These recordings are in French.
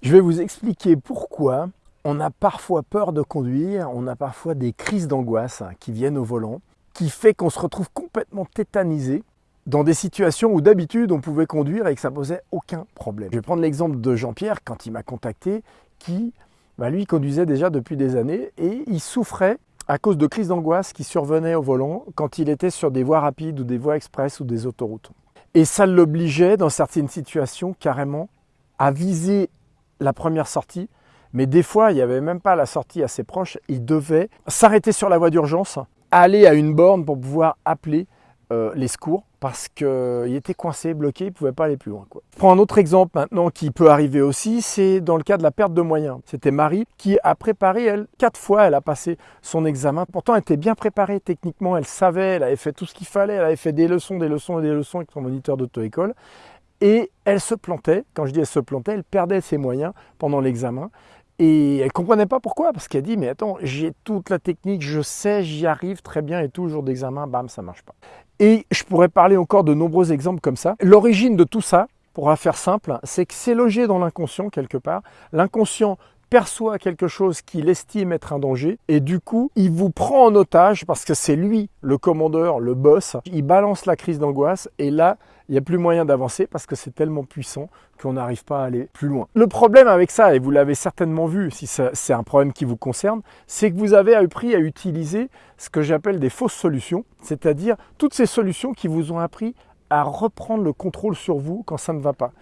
Je vais vous expliquer pourquoi on a parfois peur de conduire, on a parfois des crises d'angoisse qui viennent au volant, qui fait qu'on se retrouve complètement tétanisé dans des situations où d'habitude on pouvait conduire et que ça posait aucun problème. Je vais prendre l'exemple de Jean-Pierre quand il m'a contacté, qui bah, lui conduisait déjà depuis des années et il souffrait à cause de crises d'angoisse qui survenaient au volant quand il était sur des voies rapides ou des voies express ou des autoroutes. Et ça l'obligeait dans certaines situations carrément à viser la première sortie, mais des fois, il n'y avait même pas la sortie assez proche. Il devait s'arrêter sur la voie d'urgence, aller à une borne pour pouvoir appeler euh, les secours parce qu'il était coincé, bloqué, il ne pouvait pas aller plus loin. Je prends un autre exemple maintenant qui peut arriver aussi, c'est dans le cas de la perte de moyens. C'était Marie qui a préparé, elle, quatre fois, elle a passé son examen. Pourtant, elle était bien préparée techniquement, elle savait, elle avait fait tout ce qu'il fallait, elle avait fait des leçons, des leçons et des leçons avec son moniteur d'auto-école. Et elle se plantait, quand je dis elle se plantait, elle perdait ses moyens pendant l'examen. Et elle comprenait pas pourquoi, parce qu'elle dit, mais attends, j'ai toute la technique, je sais, j'y arrive très bien, et tout, le jour d'examen, bam, ça marche pas. Et je pourrais parler encore de nombreux exemples comme ça. L'origine de tout ça, pour faire simple, c'est que c'est logé dans l'inconscient quelque part. L'inconscient perçoit quelque chose qu'il estime être un danger et du coup, il vous prend en otage parce que c'est lui le commandeur, le boss. Il balance la crise d'angoisse et là, il n'y a plus moyen d'avancer parce que c'est tellement puissant qu'on n'arrive pas à aller plus loin. Le problème avec ça, et vous l'avez certainement vu si c'est un problème qui vous concerne, c'est que vous avez appris à utiliser ce que j'appelle des fausses solutions, c'est-à-dire toutes ces solutions qui vous ont appris à reprendre le contrôle sur vous quand ça ne va pas.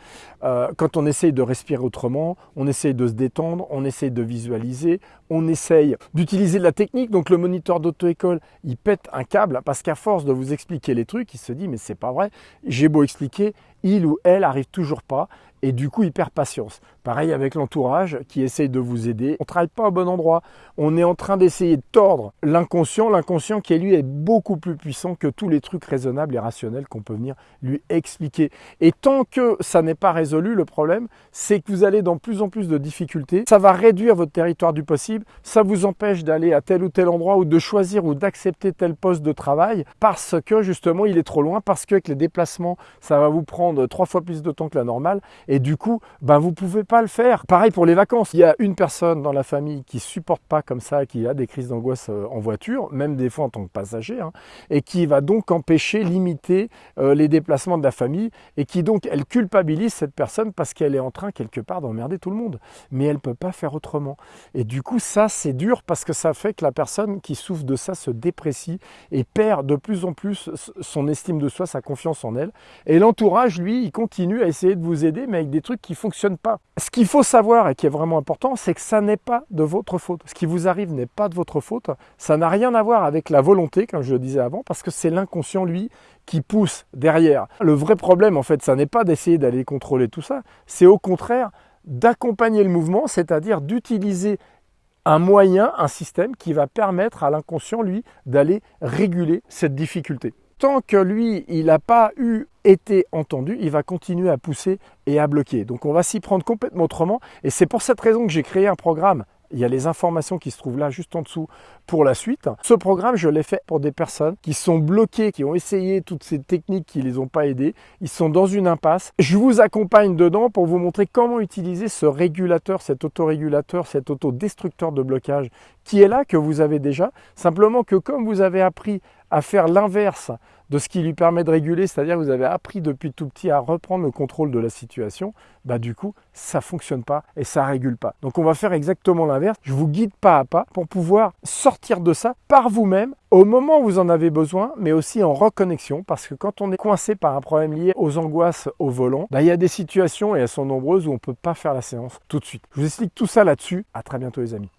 Euh, quand on essaye de respirer autrement, on essaye de se détendre, on essaye de visualiser, on essaye d'utiliser de la technique. Donc le moniteur d'auto-école, il pète un câble parce qu'à force de vous expliquer les trucs, il se dit mais c'est pas vrai, j'ai beau expliquer, il ou elle arrive toujours pas et du coup il perd patience. Pareil avec l'entourage qui essaye de vous aider. On ne travaille pas au bon endroit. On est en train d'essayer de tordre l'inconscient, l'inconscient qui lui est beaucoup plus puissant que tous les trucs raisonnables et rationnels qu'on peut venir lui expliquer. Et tant que ça n'est pas résolu, le problème, c'est que vous allez dans plus en plus de difficultés. Ça va réduire votre territoire du possible. Ça vous empêche d'aller à tel ou tel endroit ou de choisir ou d'accepter tel poste de travail parce que justement il est trop loin, parce qu'avec les déplacements, ça va vous prendre trois fois plus de temps que la normale et du coup, ben, vous ne pouvez pas le faire. Pareil pour les vacances. Il y a une personne dans la famille qui supporte pas comme ça, qui a des crises d'angoisse euh, en voiture, même des fois en tant que passager, hein, et qui va donc empêcher, limiter euh, les déplacements de la famille, et qui donc, elle culpabilise cette personne parce qu'elle est en train quelque part d'emmerder tout le monde. Mais elle ne peut pas faire autrement. Et du coup, ça, c'est dur parce que ça fait que la personne qui souffre de ça se déprécie et perd de plus en plus son estime de soi, sa confiance en elle. Et l'entourage, lui, il continue à essayer de vous aider, mais avec des trucs qui ne fonctionnent pas. Ce qu'il faut savoir et qui est vraiment important, c'est que ça n'est pas de votre faute. Ce qui vous arrive n'est pas de votre faute. Ça n'a rien à voir avec la volonté, comme je le disais avant, parce que c'est l'inconscient, lui, qui pousse derrière. Le vrai problème, en fait, ça n'est pas d'essayer d'aller contrôler tout ça, c'est au contraire d'accompagner le mouvement, c'est-à-dire d'utiliser un moyen, un système qui va permettre à l'inconscient, lui, d'aller réguler cette difficulté tant que lui, il n'a pas eu été entendu, il va continuer à pousser et à bloquer. Donc on va s'y prendre complètement autrement. Et c'est pour cette raison que j'ai créé un programme. Il y a les informations qui se trouvent là juste en dessous pour la suite. Ce programme, je l'ai fait pour des personnes qui sont bloquées, qui ont essayé toutes ces techniques qui ne les ont pas aidées. Ils sont dans une impasse. Je vous accompagne dedans pour vous montrer comment utiliser ce régulateur, cet autorégulateur, cet autodestructeur de blocage qui est là, que vous avez déjà. Simplement que comme vous avez appris à faire l'inverse de ce qui lui permet de réguler, c'est-à-dire vous avez appris depuis tout petit à reprendre le contrôle de la situation, bah du coup, ça fonctionne pas et ça régule pas. Donc on va faire exactement l'inverse. Je vous guide pas à pas pour pouvoir sortir de ça par vous-même au moment où vous en avez besoin, mais aussi en reconnexion, parce que quand on est coincé par un problème lié aux angoisses au volant, bah, il y a des situations, et elles sont nombreuses, où on ne peut pas faire la séance tout de suite. Je vous explique tout ça là-dessus. À très bientôt les amis.